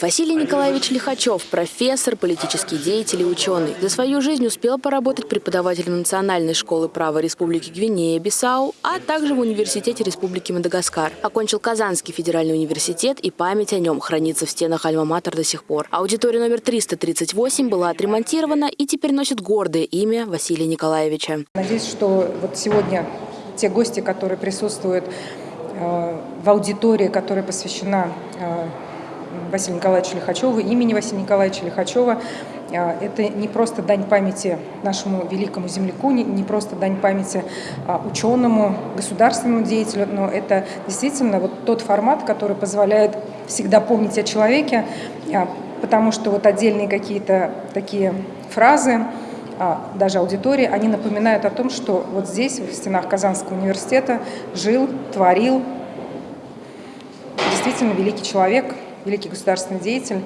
Василий Николаевич Лихачев – профессор, политический деятель и ученый. За свою жизнь успел поработать преподавателем Национальной школы права Республики Гвинея-Бисау, а также в Университете Республики Мадагаскар. Окончил Казанский федеральный университет, и память о нем хранится в стенах Альма-Матер до сих пор. Аудитория номер 338 была отремонтирована и теперь носит гордое имя Василия Николаевича. Надеюсь, что вот сегодня те гости, которые присутствуют э, в аудитории, которая посвящена э, Василия Николаевича Лихачева, имени Василия Николаевича Лихачева. А, это не просто дань памяти нашему великому земляку, не просто дань памяти а, ученому, государственному деятелю, но это действительно вот тот формат, который позволяет всегда помнить о человеке, а, потому что вот отдельные какие-то такие фразы, даже аудитории, они напоминают о том, что вот здесь, в стенах Казанского университета, жил, творил действительно великий человек, великий государственный деятель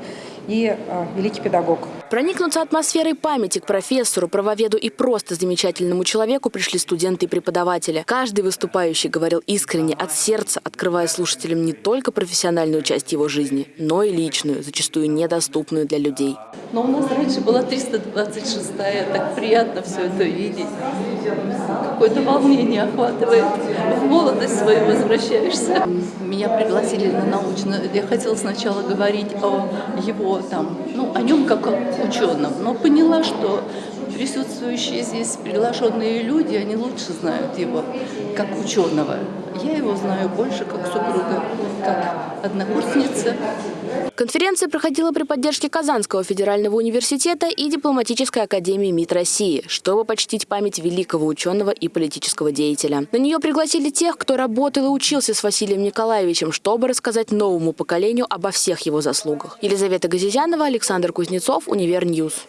и э, великий педагог. Проникнуться атмосферой памяти к профессору, правоведу и просто замечательному человеку пришли студенты и преподаватели. Каждый выступающий говорил искренне, от сердца, открывая слушателям не только профессиональную часть его жизни, но и личную, зачастую недоступную для людей. Но у нас раньше была 326-я, так приятно все это видеть. Какое-то волнение охватывает. В молодость свою возвращаешься. Меня пригласили на научную. Я хотела сначала говорить о его там, ну, о нем как о ученом, но поняла, что присутствующие здесь приглашенные люди, они лучше знают его как ученого. Я его знаю больше как супруга, как однокурсница. Конференция проходила при поддержке Казанского федерального университета и Дипломатической академии МИД России, чтобы почтить память великого ученого и политического деятеля. На нее пригласили тех, кто работал и учился с Василием Николаевичем, чтобы рассказать новому поколению обо всех его заслугах. Елизавета Газизянова, Александр Кузнецов, Универньюз.